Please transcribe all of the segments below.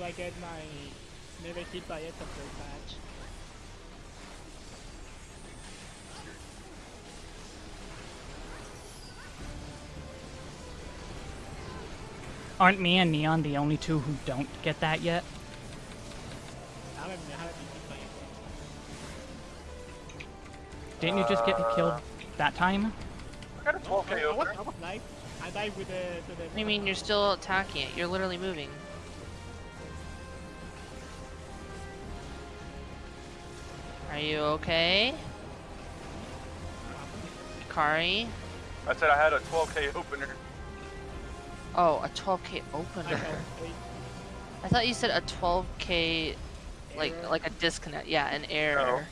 do I get my never hit by it upgrade badge? Aren't me and Neon the only two who don't get that yet? I haven't, I haven't been hit by it. Didn't you just get uh, killed that time? I got a 12k I, I, was. I was live. I died with the. To the What you mean you're still attacking it? You're literally moving. You okay? Kari? I said I had a 12k opener. Oh, a 12k opener. I, I, I thought you said a 12k, like Error. like a disconnect. Yeah, an error.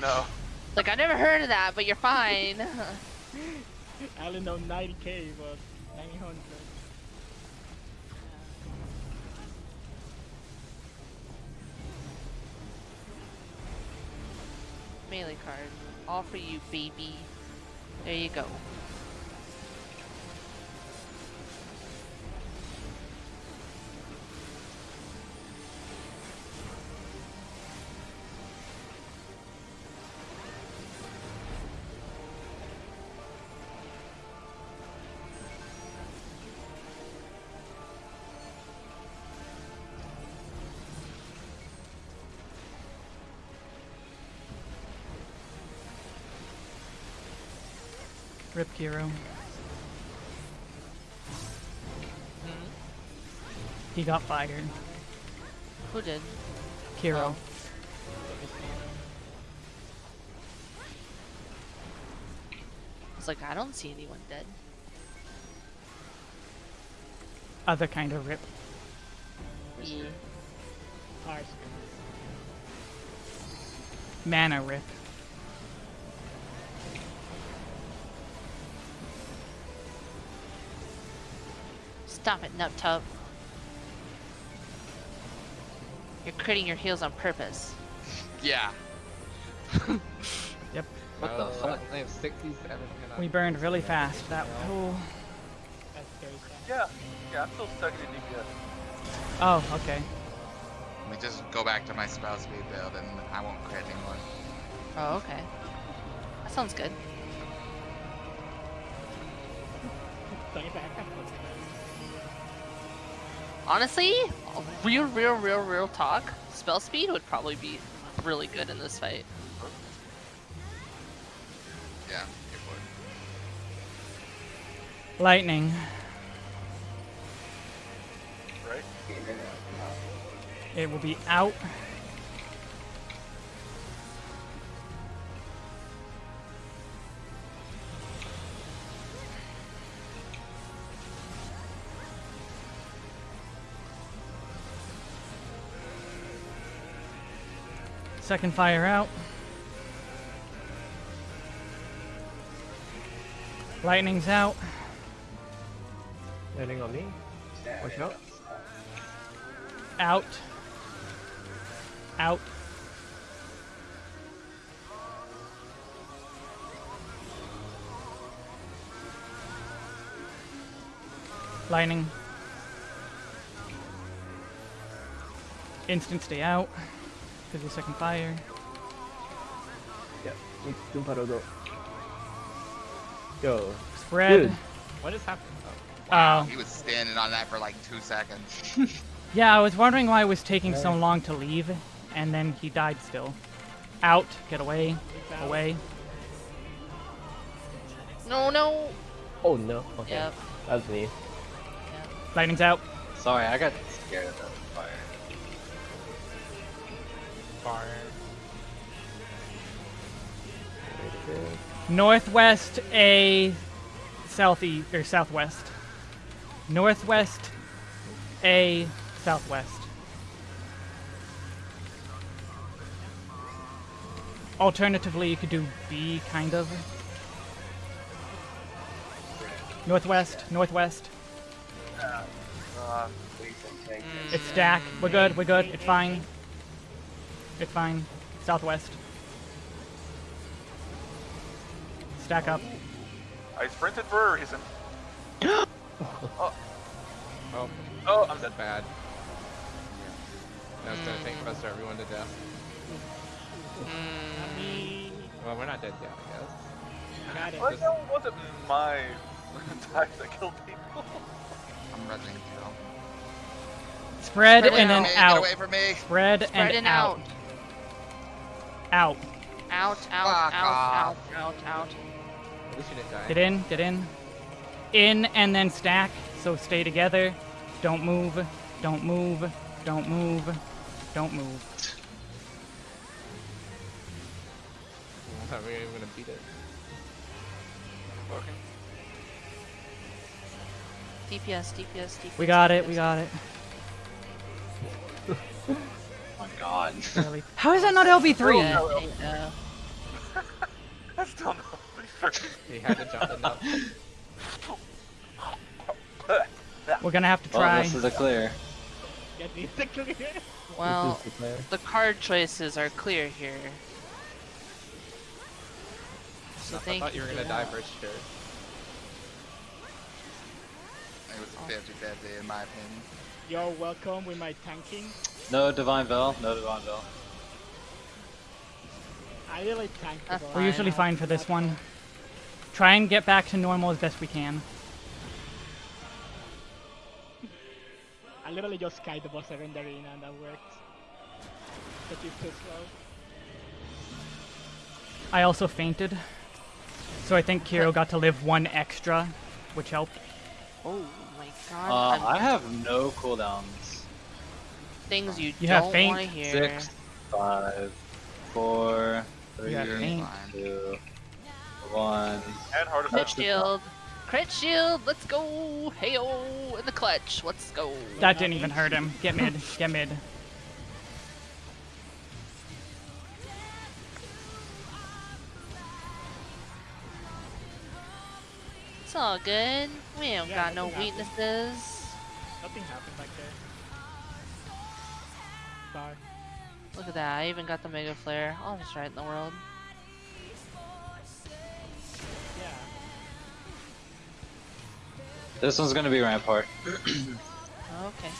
No. Like I never heard of that, but you're fine. I only know 90k, but for you, baby. There you go. Rip Kiro. He got fired. Who did? Kiro. Oh. I was like, I don't see anyone dead. Other kind of rip. Yeah. Mana rip. Stop it, Nut Tub. You're critting your heels on purpose. Yeah. Yep. What the oh, fuck? I have 67 We burned really fast. That oh, That's very sad. Yeah. Yeah, I'm still stuck in DPS. oh okay. Let me just go back to my spell speed build and I won't crit anymore. Oh, okay. That sounds good. Bring it back. Honestly, real, real, real, real talk. Spell speed would probably be really good in this fight. Yeah, it would. Lightning. Right? It will be out. Second fire out. Lightning's out. Landing on me. Watch out. Out. Out. Lightning. Instant stay out. Because of second fire. Yeah. Doom Parodo. Yo. Spread. Dude. What is happening? Oh. oh. He was standing on that for like two seconds. Yeah, I was wondering why it was taking so long to leave, and then he died still. Out, get away, away. No, no. Oh no. Okay. Yep. That's me. Lightning's out. Sorry, I got scared of that fire. Fire. Northwest A, southeast or southwest. Northwest A, southwest. Alternatively, you could do B, kind of. Northwest, northwest. Uh, It's stack. We're good. We're good. It's fine. It's fine. Southwest. Stack up. I sprinted for a reason. oh. Oh. Oh, I'm dead. Bad. That's gonna take us everyone to death. Mm, Well, we're not dead yet, I guess. Got it. Well, that wasn't my attack that killed people. I'm rezzing kill. Spread Spread and then out. Out. Get away from me! Spread, Spread and, and out. out. Out. Out, out, Fuck out, out, off. out, out. At least you didn't die. Get in, get in. In and then stack. So stay together. Don't move. Don't move. Don't move. Don't move. I thought we were even gonna beat it. Fucking. DPS, DPS, DPS. We got it, we got it. God. How is that not LB3? Yeah, I know. I still know. Uh, he had to jump enough. We're gonna have to Well, try. this is a clear. Get these to clear. Well, the player. card choices are clear here. So I thank thought you were gonna die for sure. It was a very bad day in my opinion. You're welcome with my tanking. No Divine Veil, no Divine Veil. I really tank the That's. We're usually Fine. fine for this one. Try and get back to normal as best we can. I literally just skied the boss around the arena and that worked. But he's too slow. I also fainted. So I think Kiro got to live one extra, which helped. Oh my god. Uh, I have no cooldowns. Things you, You don't want to hear. Six, five, four, three, You have faint. Fine. two, one. And heart Crit attack. shield. Crit shield. Let's go. Heyo in the clutch. Let's go. That didn't even hurt him. Get mid, get mid. It's all good. We ain't Yeah, got no nothing happened. weaknesses. Nothing happened back there. Sorry. Look at that. I even got the Megaflare. All just right in the world. Yeah. This one's gonna be Rampart. Okay.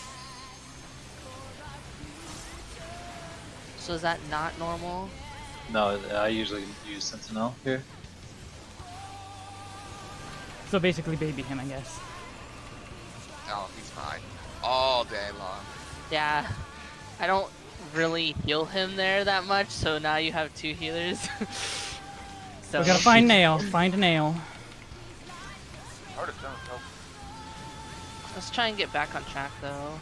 So is that not normal? No, I usually use Sentinel here. So basically baby him, I guess. Oh, he's fine. All day long. Yeah. I don't really heal him there that much, so now you have two healers. so We gotta find Nael. Find a Nael. Let's try and get back on track though.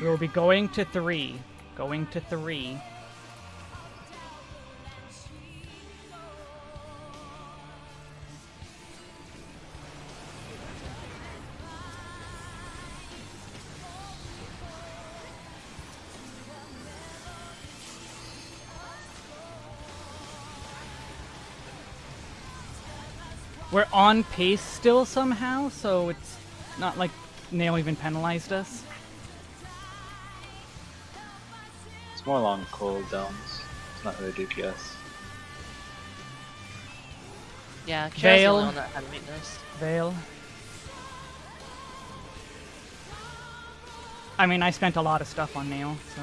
We will be going to three. Going to three. We're on pace still somehow, so it's not like Nael even penalized us. It's more long cooldowns. It's not really DPS. Yeah, Kira's the Veil. only one that had weakness. Veil. I mean, I spent a lot of stuff on Nael, so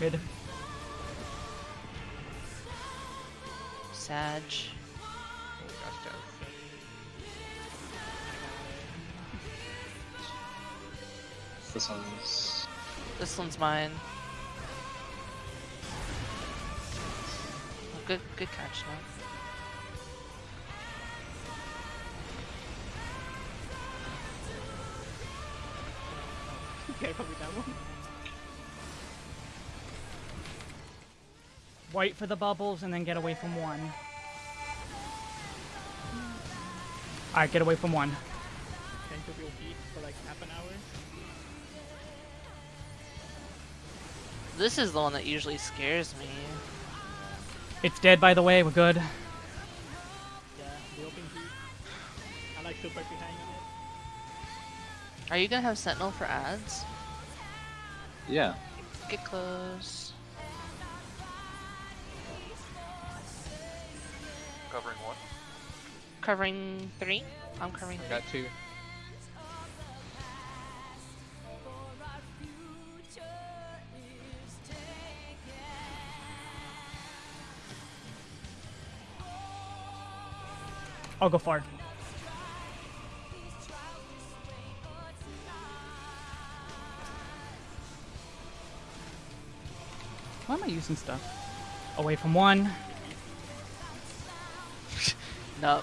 good. Sag. This one's This one's mine. Oh, good, good catch, man. Careful with that one. Wait for the bubbles and then get away from one. Alright, get away from one. Tend to be for like half an hour. This is the one that usually scares me. It's dead, by the way. We're good. Yeah, the open heat. I like super behind on it. Are you gonna have Sentinel for ads? yeah. Get close. Covering one. Covering three. I'm covering I three. got two. I'll go far. Why am I using stuff? Away from one. No.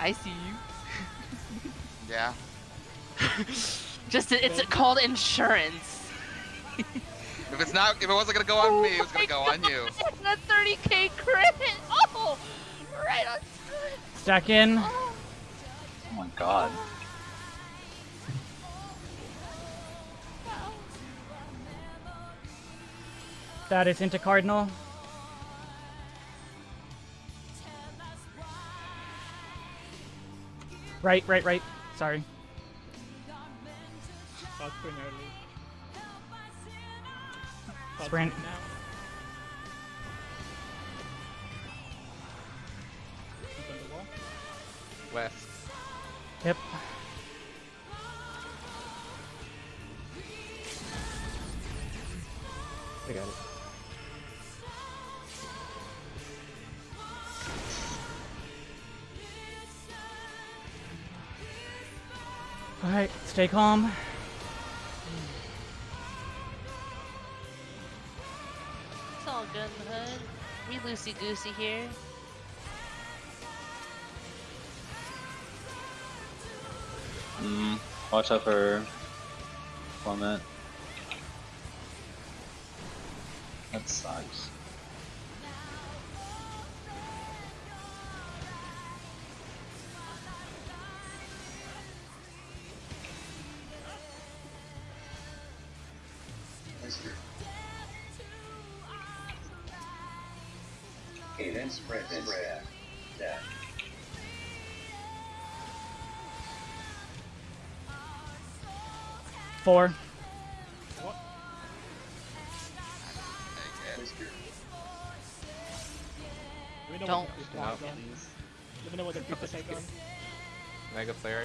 I see you. Yeah. Just it's called insurance. If it's not, if it wasn't gonna go on me, it was gonna oh go on you. That 30k crit. Oh, right on time. Stack in. Oh. My god. That is into Cardinal. Right, right, right. Sorry. Fog sprint West. Yep. I got it. Alright, stay calm. It's all good in the hood. We loosey goosey here. Mm, watch out for plummet. That sucks. Four. Do we know Don't. what the No, creep is on? please. Do we know what the creep is on? Mega player.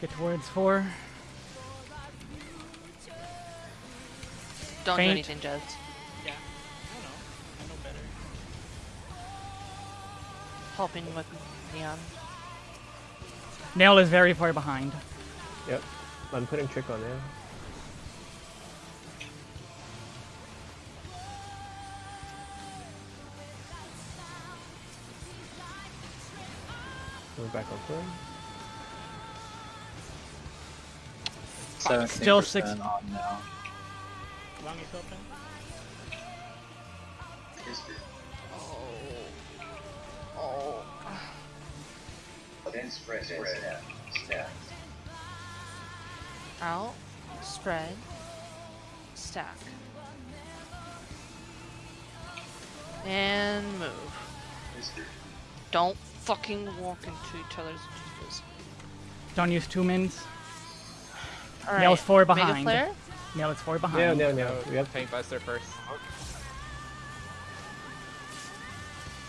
Get towards four. Don't Faint. do anything, Jez. Yeah. I don't know. I know better. Helping with Neon. Nael is very far behind. Yep. I'm putting trick on there. Back on third. Seventeen Still six- percent on now. Wang is open. Oh. oh. Then spread, spread. Snap. Snap. Out. Spread. Stack. And move. Don't fucking walk into each other's juices. Don't use two mins. Alright. Nael's four Mega behind. flare? Nael is four behind. no, no. Oh, We have Tank Buster first.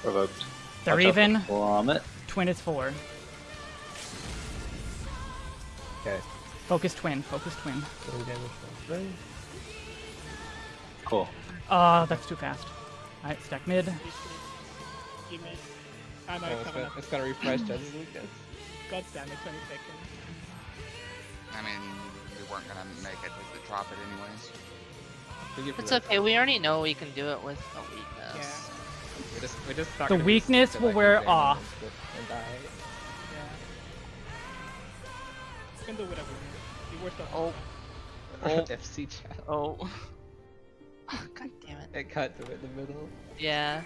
Provoked. They're Watch even. Plummet. Twin is four. okay. Focus twin. Focus twin. Getting damage. Cool. Uh, that's too fast. Alright, stack mid. Please, please. Give me. Ah, I know Oh, it's it's, gonna, it's gonna refresh Jez's Lucas. God damn it, 20 seconds. I mean, we weren't gonna make it to drop it anyways. We give It's okay, we already know we can do it with a weakness. Yeah. We just, we just The weakness will like wear off. And die. Yeah. You can do whatever. The worst of Oh. Oh. FC chat. Oh. God damn it. It cut to it in the middle. Yeah.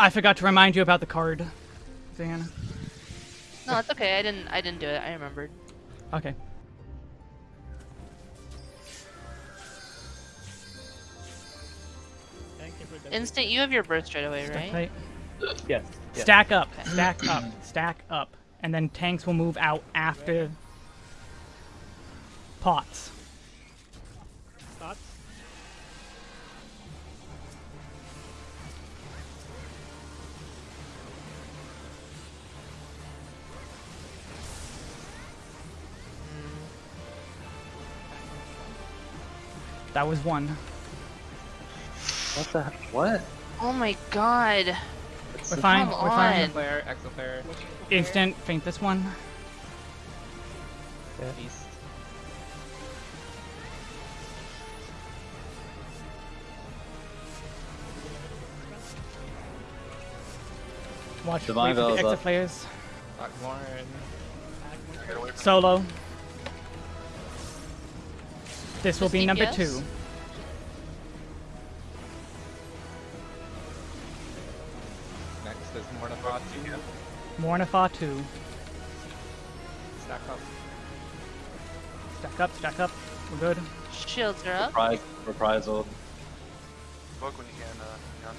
I forgot to remind you about the card, Zan. No, it's okay. I didn't. I didn't do it. I remembered. Okay. Thank you for the Instant. You have your burst straight away, Stack right? Yes. yes. Stack up. Okay. Stack up. Stack up. And then tanks will move out after pots. That was one. What the? What? Oh my god. It's We're fine. Come We're fine. on. Flare, Exaflare, Instant faint this one. East. Watch. Divine wait for the Veil's extra up. flares. Akh Morn. Get away from Solo. This will be number DPS? two. Next is Morn Afah 2. Morn Afah 2. Stack up. Stack up, stack up. We're good. Shields are up. Reprise, reprisal, Book when you can, uh, Jan.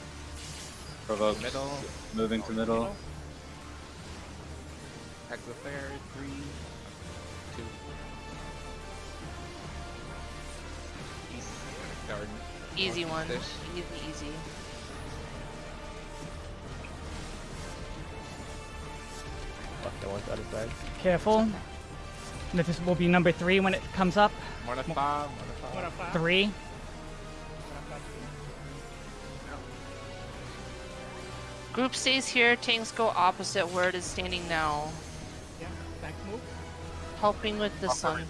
provoke, Middle. moving to middle. Exaflare 3. Garden. Easy one. Fish. Easy, easy. Fuck, that one's out of sight. Careful. This will be number three when it comes up. Morn Afah, Mornifa. What a fa- Three. what a fa- Group stays here. Tanks go opposite where it is standing now. Yeah, tank move. Helping with the sun.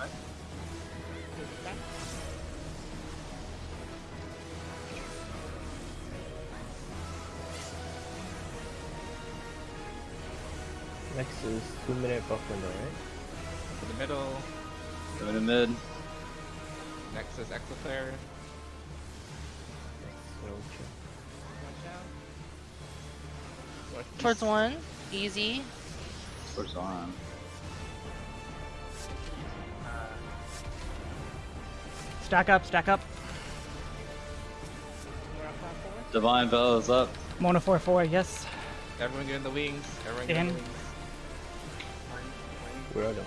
Next is two minute buff window, right? To the middle. Moving to mid. Next is Exaflare. Next, no check. Watch out. Towards one. Easy. Switch on. Stack up, stack up. What a fa- forward. Divine Veil is up. Mona 4 4, yes. Everyone get in the wings. Everyone get in the wings. We're out of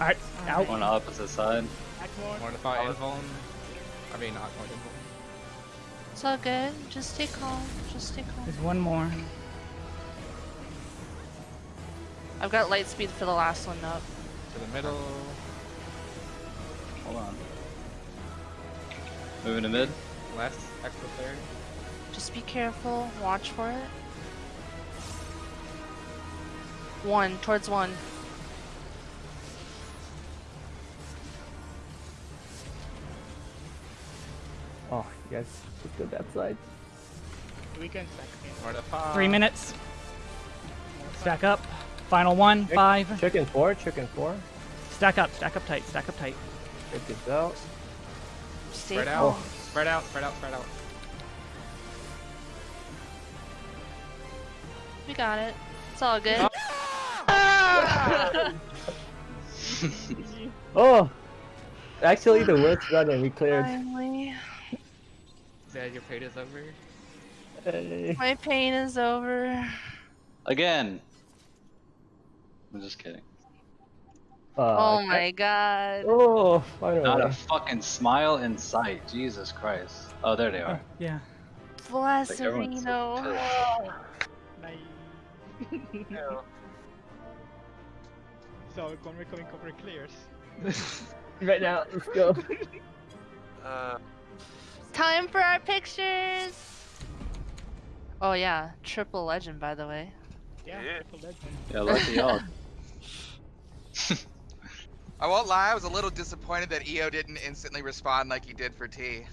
Alright, out. On the opposite side. Akh Morn. Mornifa Invuln. I mean, not Akh Morn Invuln. It's all good. Just stay calm. Just stay calm. There's one more. I've got light speed for the last one up. To the middle. Hold on. Moving to mid. Less Extra Flare. Just be careful. Watch for it. One. Towards one. Oh, you guys just go that side. We can stack in. Three minutes. Stack up. Final one. Check- Five. Chicken four, chicken four. Stack up, stack up tight, stack up tight. Check this out. Stay Spread calm. out. Spread out. Spread out. Spread out. We got it. It's all good. Oh, Oh! Actually, the worst run and we cleared. Finally. Yeah, your fate is over. Hey. My pain is over. Again. I'm just kidding. Uh, oh my god. Oh, finally. Not a fucking smile in sight. Jesus Christ. Oh, there they are. Yeah. Like everyone's so Blasarino. Nice. So, Conway coming cover clears. right now, let's go. Uh, Time for our pictures. Oh yeah, triple legend by the way. Yeah, Yeah. triple legend. Yeah, lucky y'all. I won't lie, I was a little disappointed that EO didn't instantly respond like he did for T.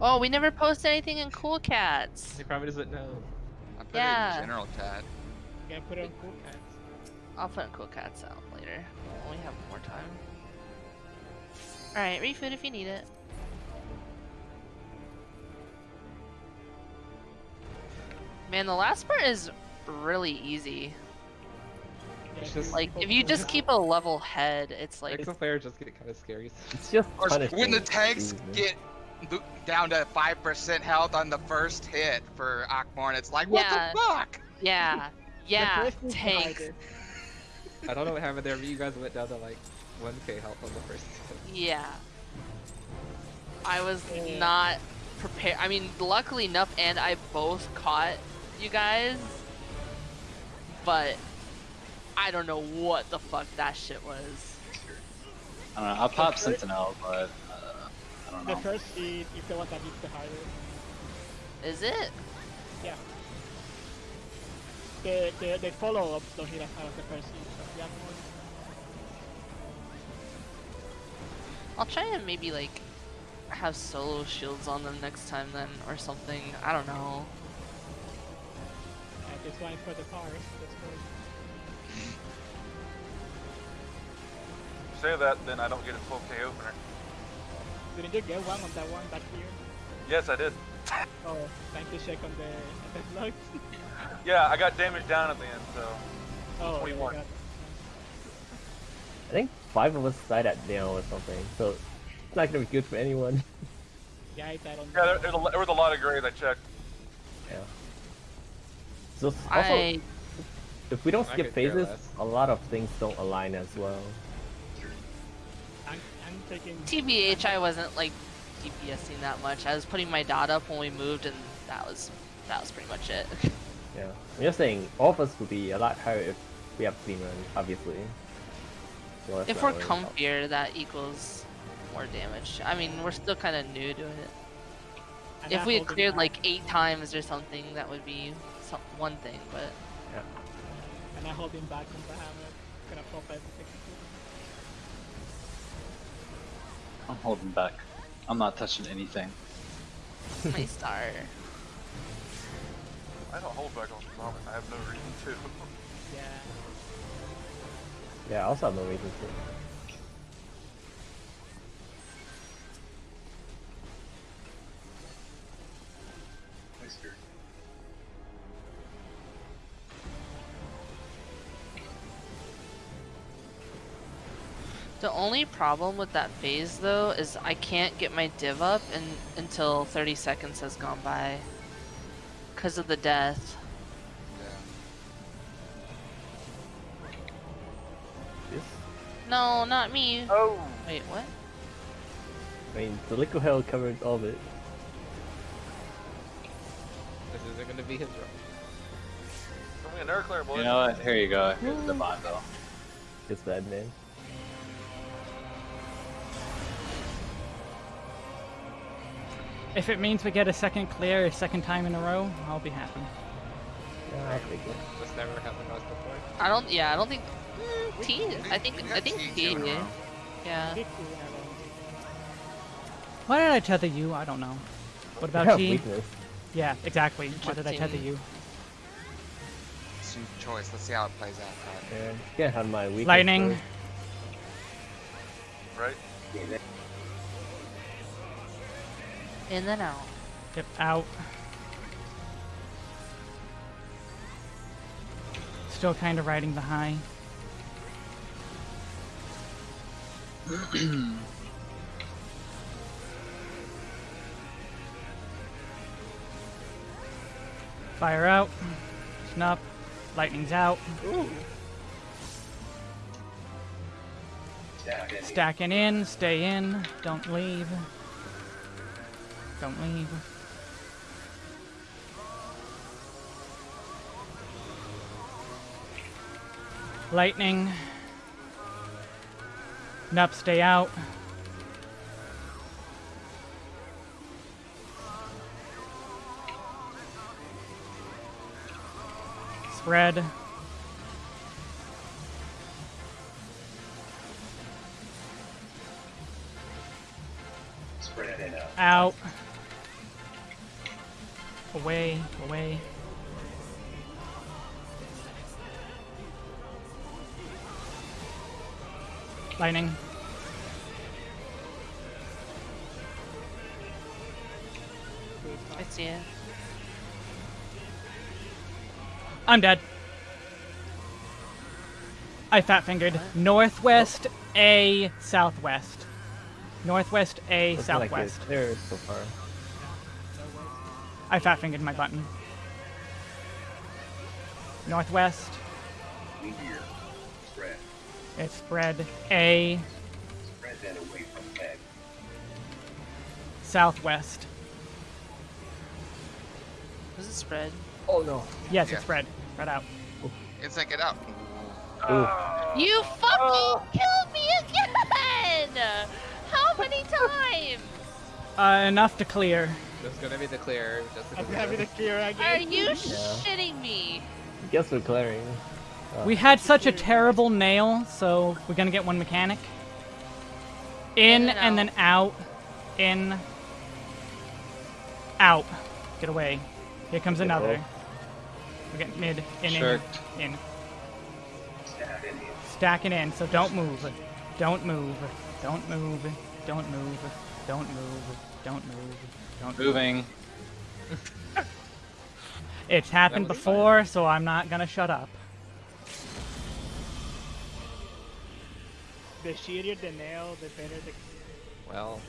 Oh, we never post anything in Cool Cats. He probably doesn't know. I put Yeah. it in general Cat. You can put it on cool cats. I'll put Cool Cats out later when we have more time. Alright, refood if you need it. Man, the last part is really easy. It's just- Like, if you just keep a level head, it's like, Exaflare just get kind of scary. It's just course, punishing. when the tanks get down to 5% health on the first hit for Akh Morn, it's like, what Yeah. the fuck? yeah, yeah, first is tanks. Divided. I don't know what happened there, but you guys went down to like 1k health on the first hit. Yeah. I was Yeah. not prepared. I mean, luckily enough, and I both caught you guys, but I don't know what the fuck that shit was. I don't know. I'll pop Sentinel, but uh, I don't know. The first hit is the one that hits the hardest. Is it? Yeah. They, they, they follow up the hit out of the first so I'll try and maybe like have solo shields on them next time then or something. I don't know. Uh, this one is for the cars. That's. Say that, then I don't get a 12k opener. Didn't you get one on that one back here? Yes, I did. Oh, thank you, check on the FF logs. Yeah, I got damage down at the end, so. oh, 21. go. I think five of us died at Nael or something, so it's not gonna be good for anyone. Yeah, I died on Yeah, there, there's a, there was a lot of grays I checked. yeah. So also, I if we don't I skip phases, a lot of things don't align as well. I'm, I'm taking. TBH I wasn't like DPSing that much. I was putting my dot up when we moved and that was that was pretty much it. Yeah. I'm just saying, all of us would be a lot higher if we have clean run, obviously. So that's if we're really help. comfier that equals more damage. I mean we're still kinda new to it. I'm If we had cleared back. like eight times or something that would be some, one thing, but Yeah. I'm not holding back on the hammer. Gonna pop everything. I'm holding back. I'm not touching anything. my star. I don't hold back on Vomit. I have no reason to. Yeah. Yeah, I also have no reason to. The only problem with that phase though is I can't get my div up in, until 30 seconds has gone by. Cause of the death. No, not me. Oh! Wait, what? I mean, the liquid hell covers all of it. This isn't gonna be his run. Give me an air clear, boys. You know what? Here you go. Here's the mm. bundle. It's bad, man. If it means we get a second clear a second time in a row, I'll be happy. Yeah, I'll take it. This never happened to us before. I don't. Yeah, I don't think. Mm, T. I think. I think T T. two in a did. Yeah. Big two in a row. Why did I tether you? I don't know. What about have T? Yeah, exactly. Why did I tether you? It's your choice. Let's see how it plays out. Todd. Yeah, can't have my weakness. Lightning. Right? In then out. Yep, out. Still kind of riding the high. Fire out. Snup. Lightning's out. It. Stacking in. Stay in. Don't leave. Don't leave. Lightning. Nup, stay out. Spread. Spread it out. Out. Away, away. Lightning. I see it. I'm dead. I fat fingered. Northwest A southwest. Northwest A Looking like southwest. it's clear so far. I fat fingered my button. Northwest. We here. Spread. It's spread A Spread that away from Peg. southwest. Was it spread? Oh no. Yes, Yeah. it's spread. Spread out. Insync it up. Ooh. You fucking killed me again! How many times? Uh, enough to clear. Just gonna be the clear. Just I'm gonna gonna be the clear Are again. you shitting me? Guess we're clearing. We had such a terrible Nael, so we're gonna get one mechanic. In In and and then out. In. Out. Get away. Here comes another. go. We get mid. In, in, in. Stab Indian. Stacking in, so don't move. Don't move. Don't move. Don't move. Don't move. Don't move. Don't move. Moving. It's happened before, so I'm not gonna shut up. The shittier the Nael, the better the. Well.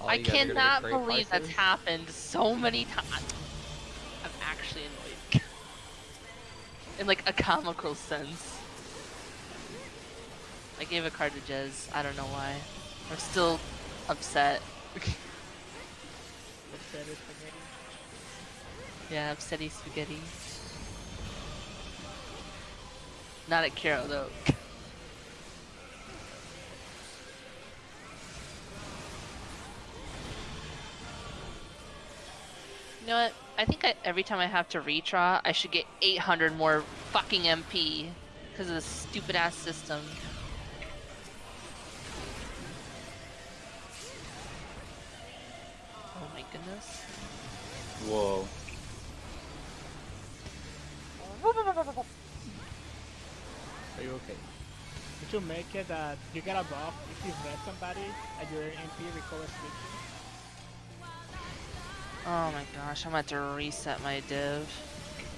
all I you guys are gonna cannot great believe that's happened so many times. I'm actually annoyed. In like a comical sense. I gave a card to Jez. I don't know why. I'm still upset. the better spaghetti. Yeah, upsetty spaghetti. Not at Kiro though. You know what? I think I, every time I have to redraw, I should get 800 more fucking MP because of this stupid ass system. Oh my goodness. Whoa. Are you okay? Did You make it that you get a buff if you vet somebody and your MP recovers quickly. Oh my gosh, I'm about to reset my div.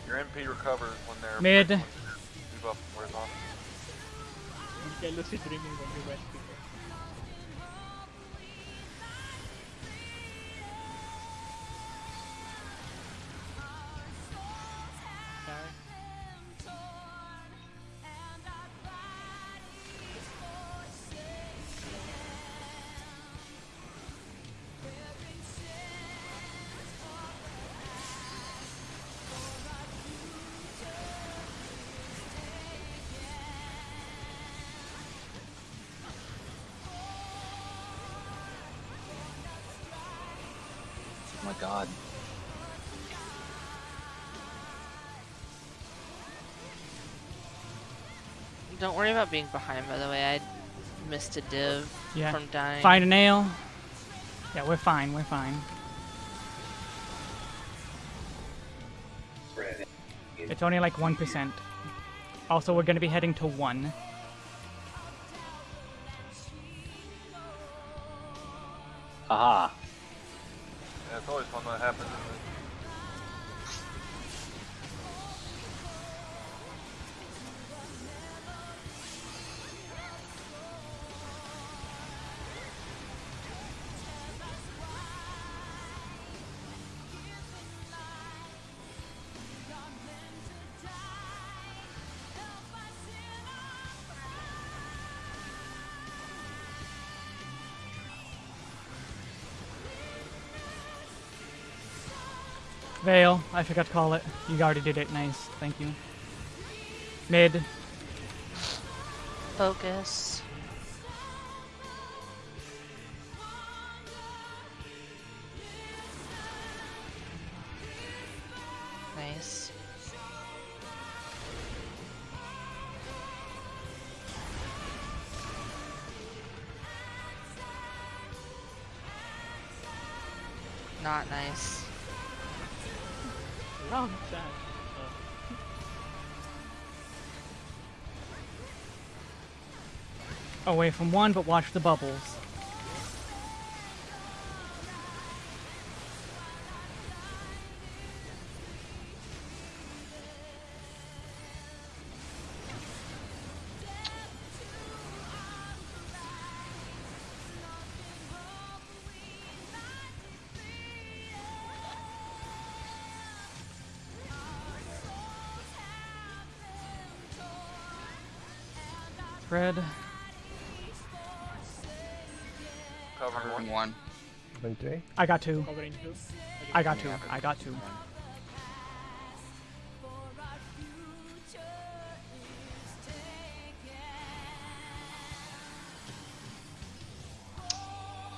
Your MP recovers when they're Mid. when debuff wears off. You get lucid dreaming when you worry about being behind, by the way. I missed a div Yeah. from dying. Find a Nael. Yeah, we're fine. We're fine. It's only like 1%. Also, we're gonna be heading to 1. Veil, I forgot to call it. You already did it. Nice. Thank you. Mid. Focus. Away from 1, but watch the bubbles. Red. I got two. 2? I got two. I got two.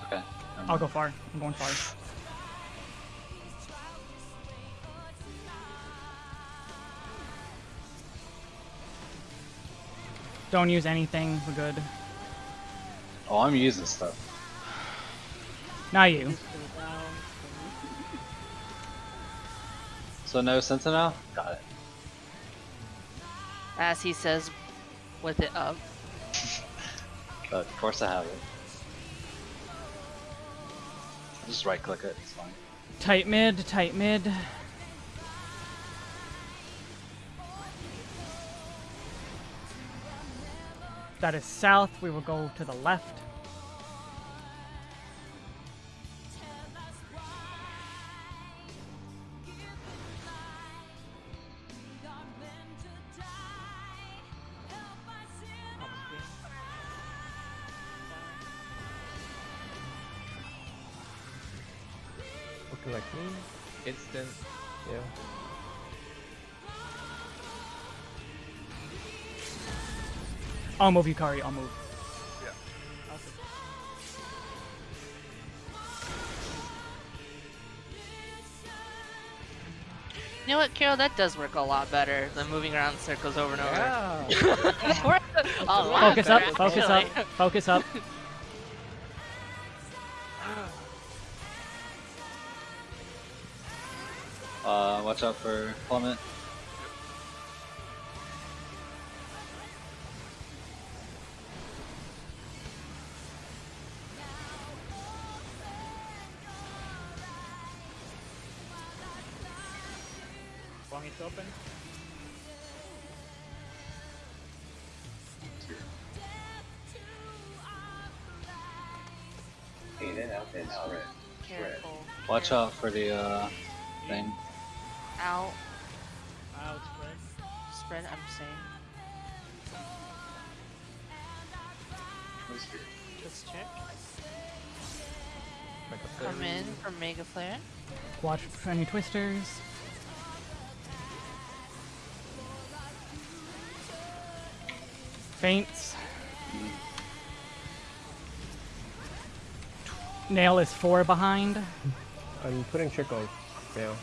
Okay. I'll go far. I'm going far. Don't use anything. We're good. Oh, I'm using stuff. Not you. Just go down. So no Sentinel? Got it. As he says, with it up. But of course I have it. Just right click it, it's fine. Tight mid, tight mid. That is south. We will go to the left. I'll move Yukari. I'll move. You know what, Carol? That does work a lot better than moving around in circles over and over. Yeah. a lot Focus up. Focus up. Focus up. Uh, watch out for plummet. Wang is open. In and out and spread. Careful. Watch out for the uh thing. Out. Out spread. Spread, I'm saying. Just check. Come in from Megaflare. Watch for any twisters. Feints. Nael is four behind. I'm putting trick on now.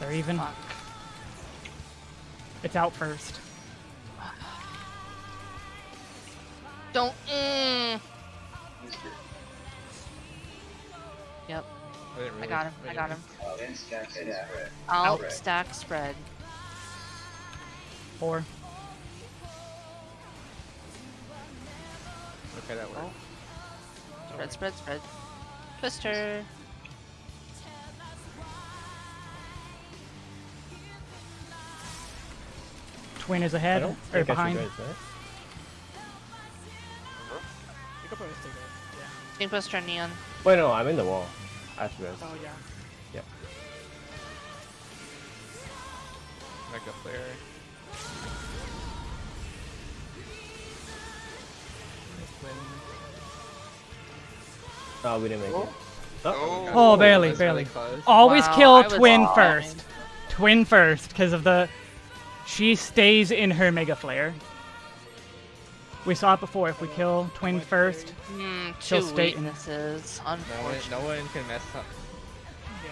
They're even. It's out first. Don't. Mm. Yep, I, didn't I got him. I didn't got him. Uh, then stack and spread. Alt, Spread. stack, spread. Four. Okay, that worked. Spread, spread, spread. Twister. Twin is ahead or think I should behind. Go there. You could probably stay there. Yeah. Team Twister Neon. Wait, no, I'm in the wall. After this. Oh yeah. Yep. Mega flare. Oh, we didn't make it. Oh, Oh, oh. oh barely, That's really barely. Always Wow, kill I was Twin all first. Twin first, because of the. She stays in her Megaflare. We saw it before. If we kill Twin first, Hmm, She'll two stay in it. weaknesses. No one, Unfortunate. no one can mess up. Yeah.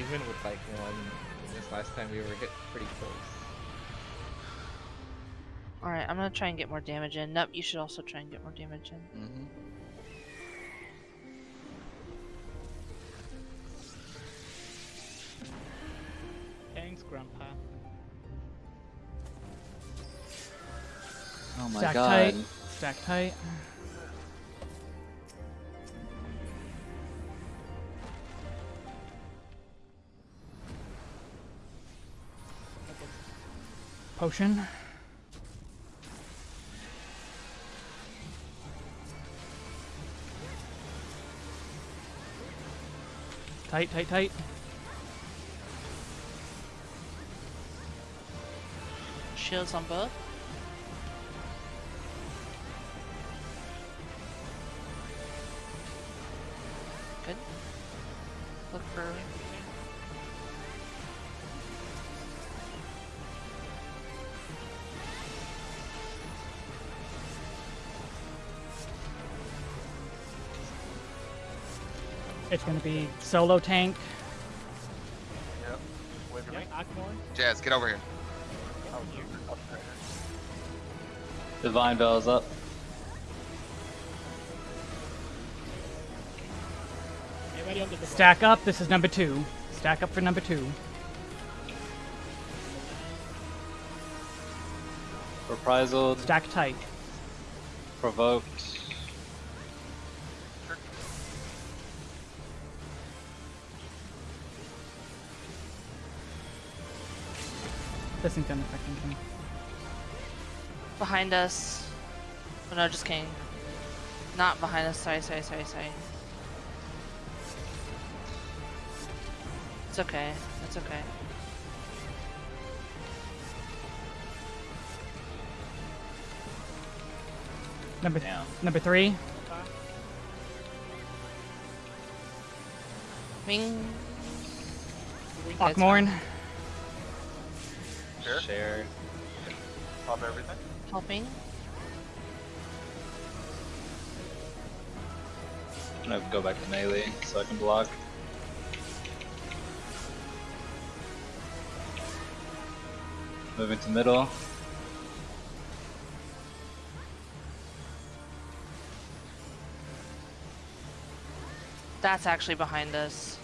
Even with like one. This last time we were hit pretty close. Alright, I'm gonna try and get more damage in. Nope, you should also try and get more damage in. Mm-hmm. Thanks, Grandpa. Oh my stack god. tight. Stack tight. Potion. Tight, tight, tight. Shields on both. It's gonna be solo tank. Yep. Wait for me. Jazz, get over here. Divine Veil is up. Stack up. This is number two. Stack up for number two. Reprisal, Stack tight. provoked. This isn't gonna affect anything. Behind us. Oh no, just kidding. Not behind us. Sorry, sorry, sorry, sorry. It's okay. It's okay. Number Damn. number three. Wing. That's Akh Morn. Sure. Share. Pop everything. Helping. I'm gonna go back to melee so I can block. Moving to middle. That's actually behind us.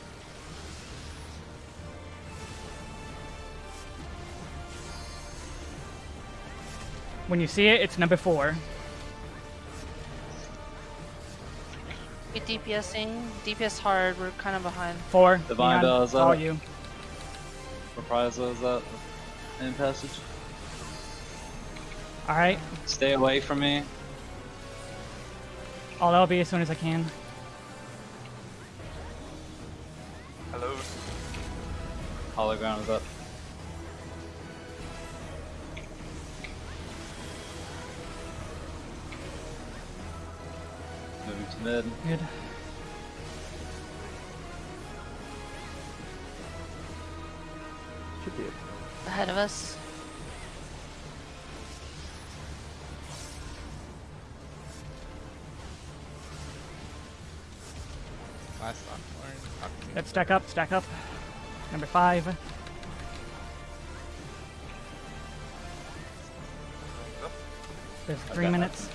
When you see it, it's number four. We DPSing. DPS hard. We're kind of behind. Four. Divine Neon, Bell is all up. you. Reprisal is up. In passage. All right. Stay away from me. Oh, that'll be as soon as I can. Hello. Hologram is up. Moving to mid. Good. Should be it. Ahead of us. Last Akh Morn. Let's stack up. Stack up. Number five. There's three Okay. minutes.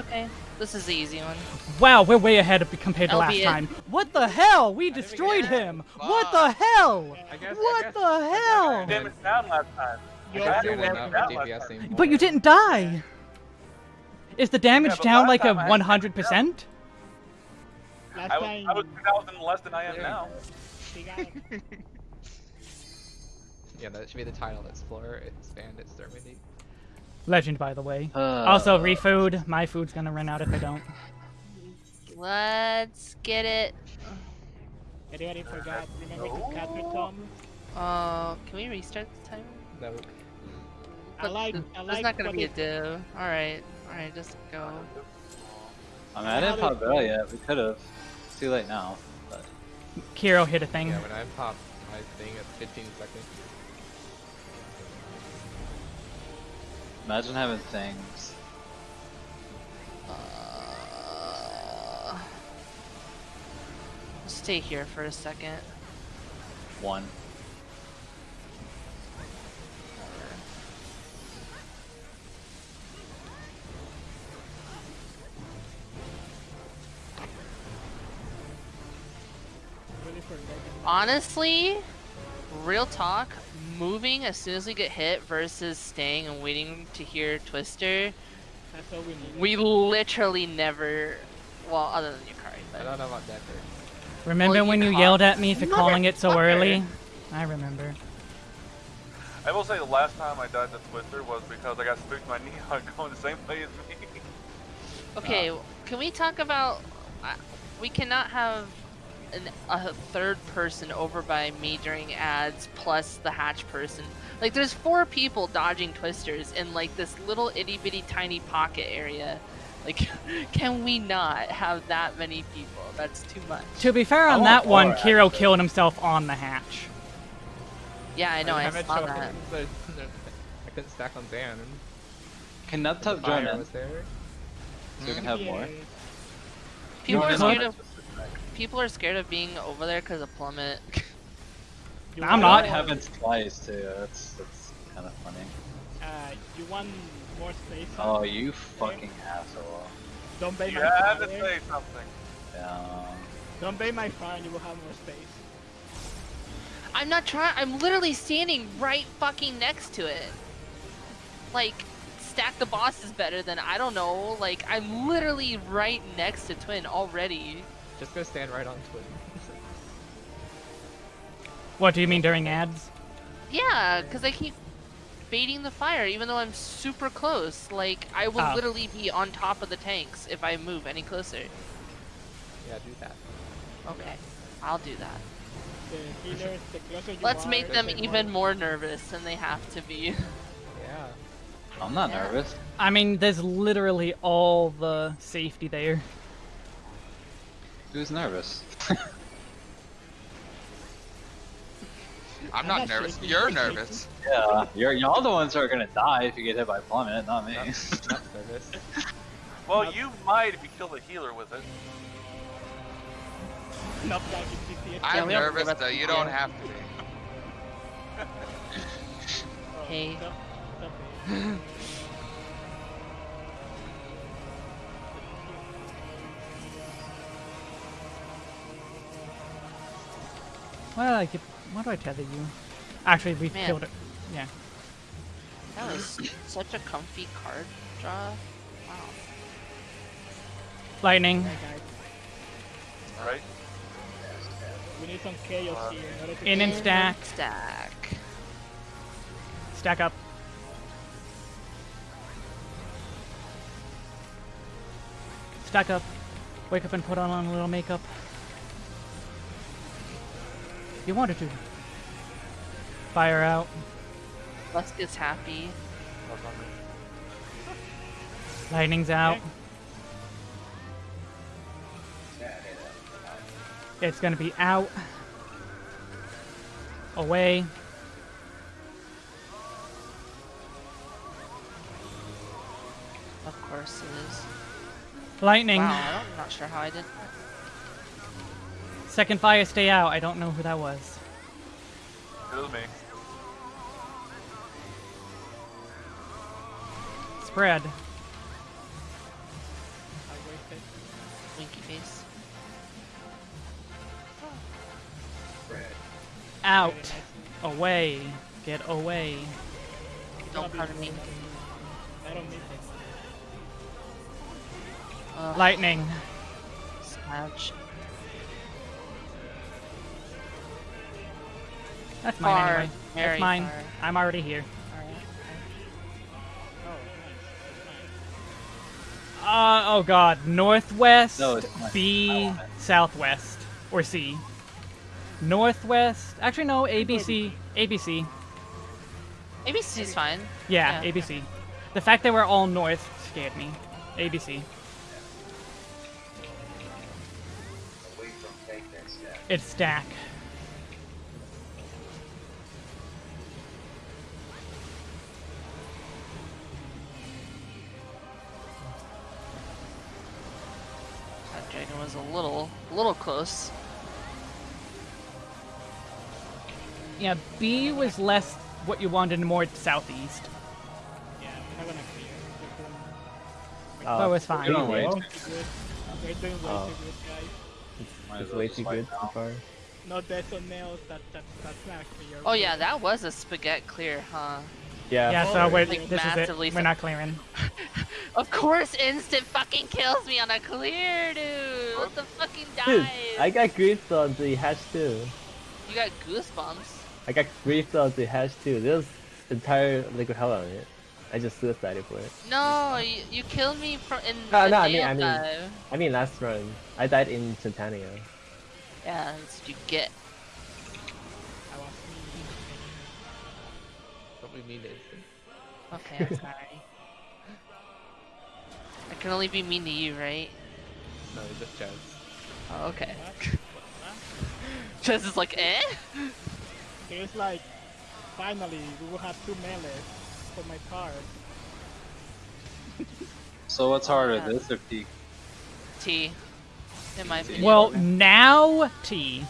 It's okay. This is the easy one. Wow, we're way ahead compared to last Albeit- time. What the hell? We destroyed him. What the hell? I guess. I What guess, the hell? Damage down last time. I guess you're you're welcome. not down last But you didn't die. Is the damage but down like a time I had 100%? Last I was, time, I was 2,000 less than I am Yeah. now. Yeah, that should be the title. Explore, expand, exterminate. Legend, by the way. Uh, Also, refood. My food's gonna run out if I don't. Let's get it. Anybody forgot? Remember to cut your? Uh, can we restart the timer? No. I like- th- I There's like not gonna be a they- do. All right, all right, just go. I mean, I didn't pop Bell yet. We could have. It's too late now. But Kiro hit a thing. Yeah, when I pop my thing at 15 seconds. Imagine having things. Uh, stay here for a second. One. Honestly, real talk, moving as soon as we get hit versus staying and waiting to hear Twister, That's all we need. we literally never. Well, other than Yukari, I don't know about Decker. Remember Well, when you caught- yelled at me for calling it so Motherfucker. early? I remember. I will say the last time I died to Twister was because I got spooked by Neon going the same way as me. Okay, can we talk about? Uh, we cannot have an, a third person over by me during ads plus the hatch person. Like, there's four people dodging twisters in like this little itty bitty tiny pocket area. Like, can we not have that many people? That's too much. To be fair, on want that one, more, Kiro actually. killed himself on the hatch. Yeah, I know. I, haven't saw shown- that. but- I couldn't stack on Dan. Can The Nubtub join fire in? So we can have mm-hmm. more? Yeah. People You are could. scared of. People are scared of being over there because of plummet. You I'm not. That more- happens twice too. That's that's kind of funny. Uh, you want more space? Oh, you fucking asshole. Don't bait You my had to fire. say something. Yeah. Don't bait my fire and you will have more space. I'm not trying. I'm literally standing right fucking next to it. Like, stack the boss is better than I don't know. Like, I'm literally right next to Twin already. Just go stand right on Twin. What do you mean during ads? Yeah, because I keep baiting the fire even though I'm super close. Like, I will Ah. literally be on top of the tanks if I move any closer. yeah, do that. Okay, I'll do that. The healers, the closer you Let's are, make the them more- even more nervous than they have to be. Yeah. I'm not Yeah. nervous. I mean, there's literally all the safety there. Who's nervous? I'm I'm not not nervous. You're nervous. yeah, you're y'all the ones who are gonna die if you get hit by plummet, not me. Not, not. Well, you might if you kill the healer with it. Not like in GTA. I'm nervous though. You don't have to be. Oh, Hey. Why do I get? Why do I tether you? Actually, we Man. killed it. Yeah. That was such a comfy card draw. Wow. Lightning. Right, We need some chaos uh, here in In and kill- stack. Stack. Stack up. Stack up. Wake up and put on a little makeup. You wanted to. Fire out. Lusk is happy. Lightning's out. It's gonna be out. Away. Of course it is. Lightning. Wow, I'm not sure how I did that. Second fire, stay out. I don't know who that was. It was me. Spread. Winky face. Out. Away. Get away. Don't pardon me. I don't need Lightning. Slouch. That's mine Far, anyway. very That's mine. far. I'm already here. Oh, nice. That's fine. Uh, oh god. Northwest, No, it's not. B, I want it. southwest. Or C. Northwest. Actually, no. ABC. ABC. ABC's fine. Yeah, Yeah. ABC. The fact that we're all north scared me. ABC. Away from fake next step. It's stack. Was a little, a little close. Yeah, B was less what you wanted, more southeast. Yeah, we're not gonna clear. We're Uh, But it was fine. You're doing way too good. We're doing way Oh. too good, guys. It's way too good so far. No deaths on nails. That that that's not clear. Oh yeah, that was a spaghetti clear, huh? Yeah. Yeah, so Oh, we're, like this is it. We're not clearing. Of course, instant fucking kills me on a clear, dude. What the fucking Dude. I got griefed on the hatch too. You got goosebumps. I got griefed on the hatch too. There's entire liquid hell on it. I just suicided for it. No, you, you killed me from in No, the no, I mean- I mean- dive. I mean last run. I died in Centania. Yeah, that's what you get. I was me. Don't be mean to instant. Okay, I'm sorry. I can only be mean to you, right? No, it's just Chaz. Oh, okay. What? Chess is like, eh? It's like, finally, we will have two melees for my card. So what's harder, Yeah. this or peak? T. in my opinion. Well, now T.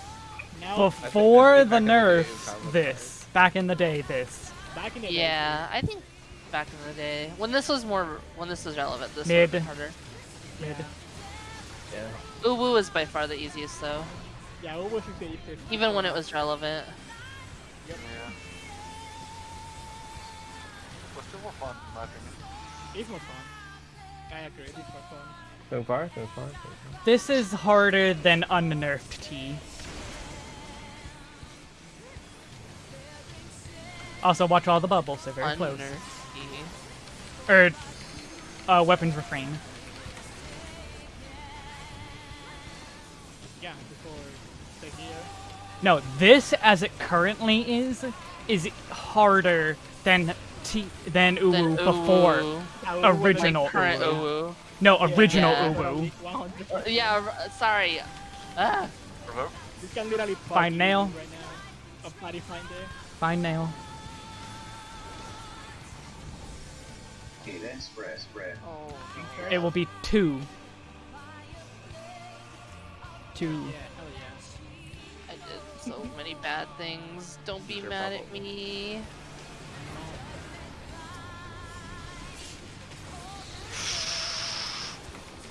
Now, Before I think the back in the day, nerfs, this. Back in the day, this. back in the day, yeah, I think back in the day when this was more when this was relevant, this Mid. was harder. Mid. Yeah. Uwu is by far the easiest though, Yeah, what was the easiest? even when it was relevant. Yeah. But still more fun, in my opinion. It's more fun. I agree, it's more fun. So far, so far, so far. This is harder than unnerfed T. Also, watch all the bubbles, they're very close. Unnerfy. Or, uh, Weapon's Refrain. Yeah, before the gear. No, this as it currently is, is harder than T than Then Uwu before. Uwu, Yeah, we were like Original current Uwu. Uwu. No, original yeah. Uwu. 100. Yeah, sorry. Ah, Provoke? This can literally Find nail. right now. A. Fine nail. Okay, then spread, spread. oh. It will be two. Two. Yeah, hell yeah. I did so many bad things. Don't be Your mad bubble. at me.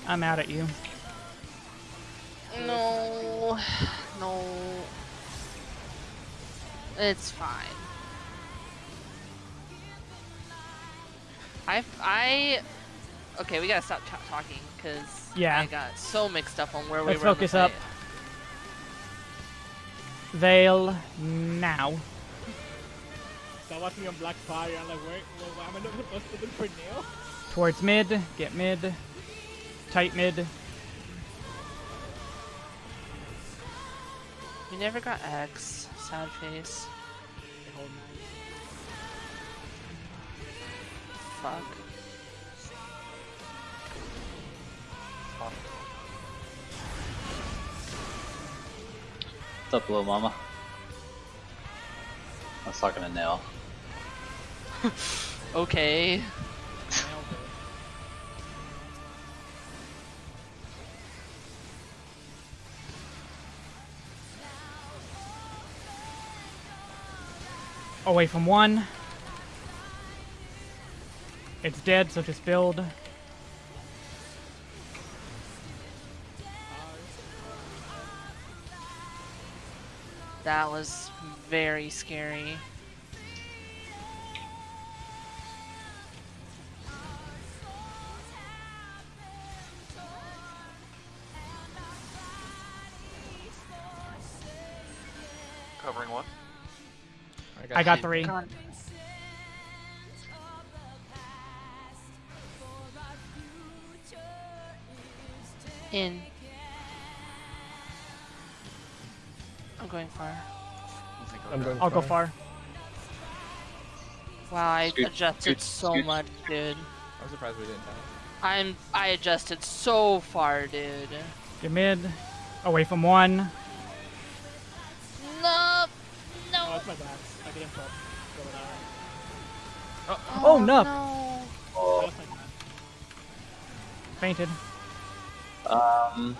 I'm mad at you. No, no. It's fine. I, I, okay, we gotta stop talking because Yeah. I got so mixed up on where Let's we were. in the focus up. fight. Veil now. So I was watching on Black Fire, I'm like, where, well, why am I not supposed to look for Nael? Towards mid. Get mid. Tight mid. You never got X. Sad face. Fuck. What's up, little mama? I was talking to Nael. Okay. Away from one. It's dead, so just build. That was very scary. Covering one. I got two. three. In. I'm going far. I'm going I'll go far. far. Wow, I Scoot, adjusted scoot, so scoot. much, dude. I'm surprised we didn't die. I'm I adjusted so far, dude. Get mid. Away from one. No, Oh, no. it's my bad. I didn't pop. Go with. Oh, no. no. Oh, That's my bad. Oh, oh, Fainted. Um,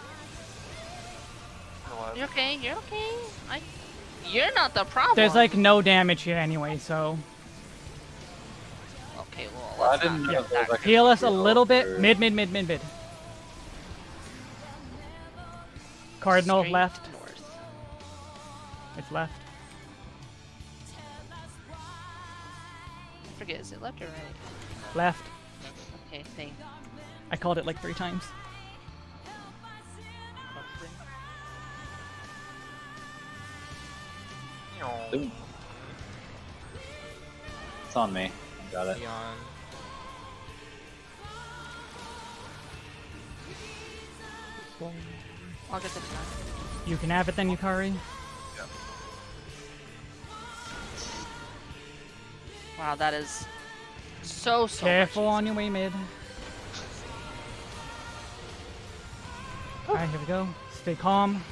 You're okay. You're okay. I. You're not the problem. There's like no damage here anyway, so Okay, well, I let's didn't not know get if there was that. like a heal us a little bit. for- Mid, mid, mid, mid, mid. Cardinal Straight left. North. It's left. I forget, is it left or right? Left. Okay, thank. I called it like three times. Ooh. It's on me. Got it. Neon. I'll get the time. You can have it then, Yukari. Wow, that is so so. Careful much on your way mid. Alright, here we go. Stay calm.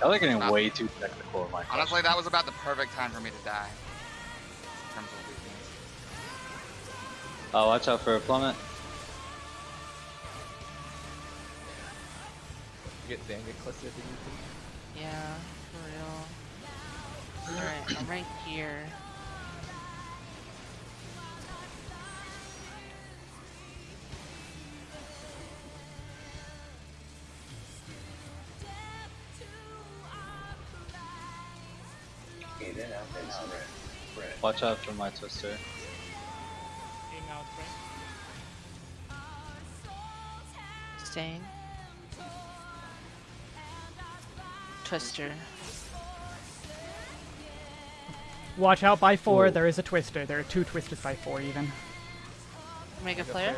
Y'all are getting way too technical in my Honestly, that was about the perfect time for me to die. In terms of weakness. Oh, watch out for a plummet. get Dan get closer to you. Yeah, for real. Alright, I'm right here. Watch out for my twister. Aim out, right? Staying. Twister. Watch out by four. Whoa. There is a twister. There are two twisters by four even. Mega Megaflare?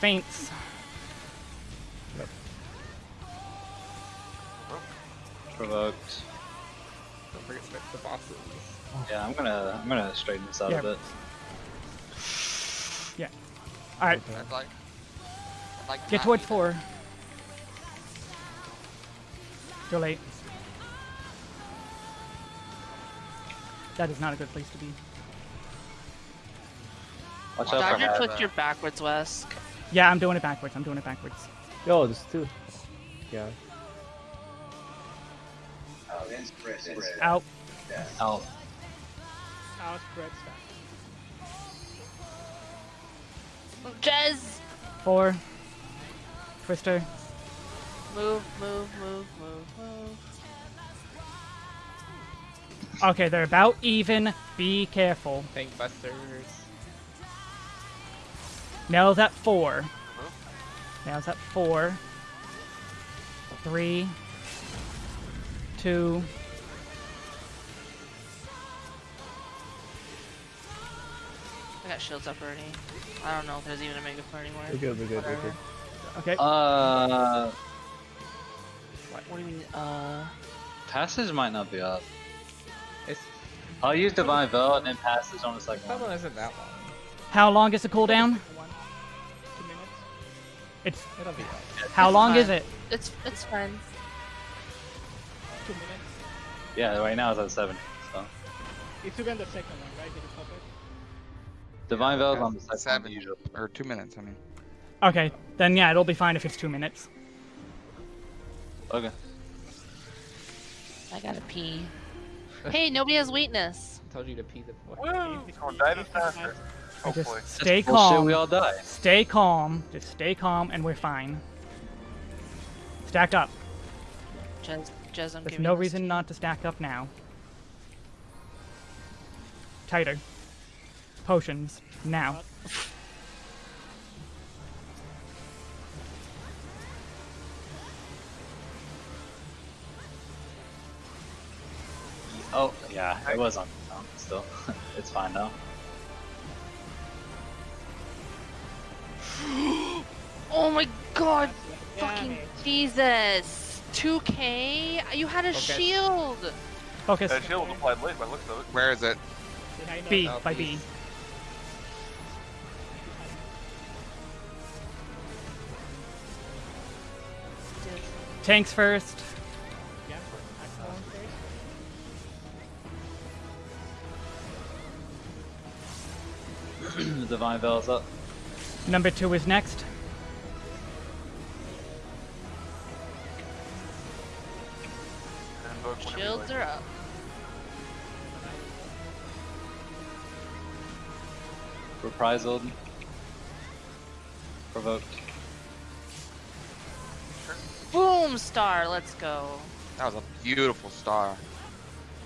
Faints. Provoked. Don't forget to the bosses. Yeah, I'm gonna I'm gonna straighten this out Yeah. a bit. Yeah. All right, I'd like. I'd like get not towards do that. four. Too late. That is not a good place to be. Watch out for Dodger Hava. Twister backwards, Wesk. Yeah, I'm doing it backwards. I'm doing it backwards. Yo, there's two. Yeah. Out then spread. Then spread. Out. Out. Out, spread, stack. Jez! Four. Twister. Move, move, move, move, move. Okay, they're about even. Be careful. Tank busters. Nael's at four. Uh-huh. Nael's at four. Three. Two. I got shields up already. I don't know if there's even a Megaflare anymore. We're good, we're good, we're good. Okay. Uh, What, what do you mean, uh... passage might not be up. It's I'll use divine veil and then passage on the second that one. one isn't that long. How long is the cooldown? One, two minutes. It's It'll be up. how long is it? It's, it's fine. Two minutes. Yeah, right now it's at seven. So If you get the second one, right? Did you pop it? divine veil's on the Seven. second one usually. Or two minutes, I mean. Okay, then yeah, it'll be fine if it's two minutes. Okay. I gotta pee. Hey, nobody has weakness. I told you to pee the boy. Woo! Going dive faster. I just Hopefully. stay Bullshit, calm. we all die. Stay calm. Just stay calm, and we're fine. Stack up. Jez, Jez, I'm There's no reason to not to stack up now. Tighter. Potions. Now. Oh, yeah, it was on the tongue still. it's fine now. Oh my god! Damn Fucking it. Jesus! 2k? You had a Okay. shield! Focus. That shield was applied late by the looks of it. Where is it? B. us. By B. Tanks first. Yeah, Axel first. divine veil's up. Number two is next. Reprisal. Provoked. Boom star, let's go. That was a beautiful star.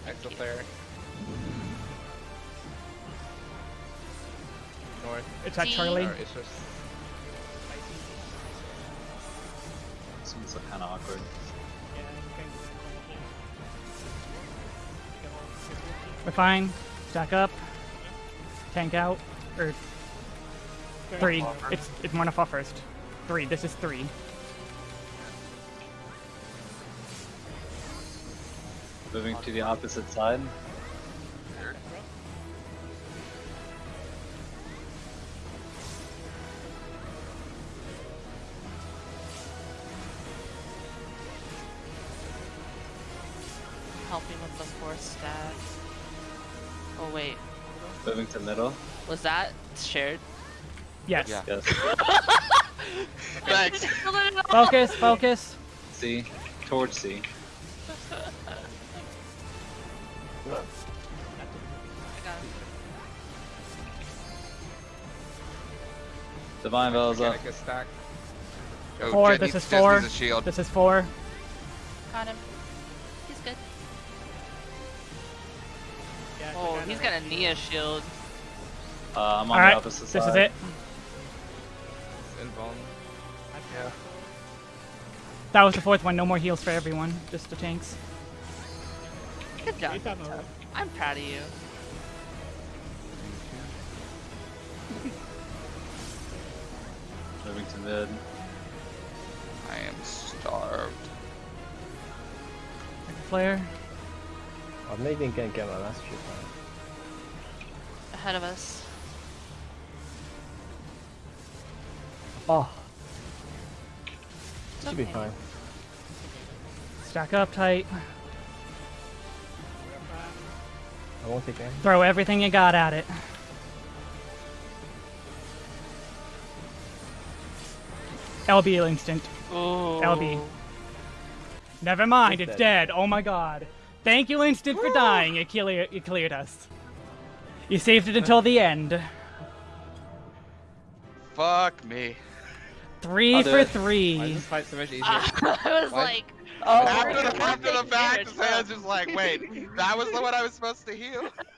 Exaflare. North. It's at D. Charlie. Or it's just This one's kind of awkward. Yeah, you can do that. You can also do We're fine. Stack up. Tank out. Or it. three. It's it's one off first. Three. This is three. Moving to the opposite side. Helping with the fourth stack. Oh wait, Moving to middle. Was that shared? Yes. Yeah. Yes. Thanks. Focus, focus. C. Towards C. got him. Divine Veil's up. Mechanicus stack. Oh, Four, Jet this is Jet four. a shield. This is four. Got him. He's good. Yeah, Oh, he's got a Nia shield. Uh, I'm on the Alright, opposite this side. is it. It's. Yeah. That was the fourth one. No more heals for everyone. Just the tanks. Good job. Great time, Tough. Owen. I'm proud of you. Moving to mid. I am starved. Flare. I'm not even gonna get my last shoot. Ahead of us. Oh, It's should be fine. Stack up tight. I won't take aim. Throw everything you got at it. LB instant. Ooh. LB. Never mind, He's it's dead. dead. Oh my god. Thank you, Instant, for dying. You, clear, you cleared us. You saved it until the end. Fuck me. 3 for it. Why is three. this fight so much easier? I was oh, What? like, after the, after the fact, damage, Sam's just like, wait, that was the one I was supposed to heal?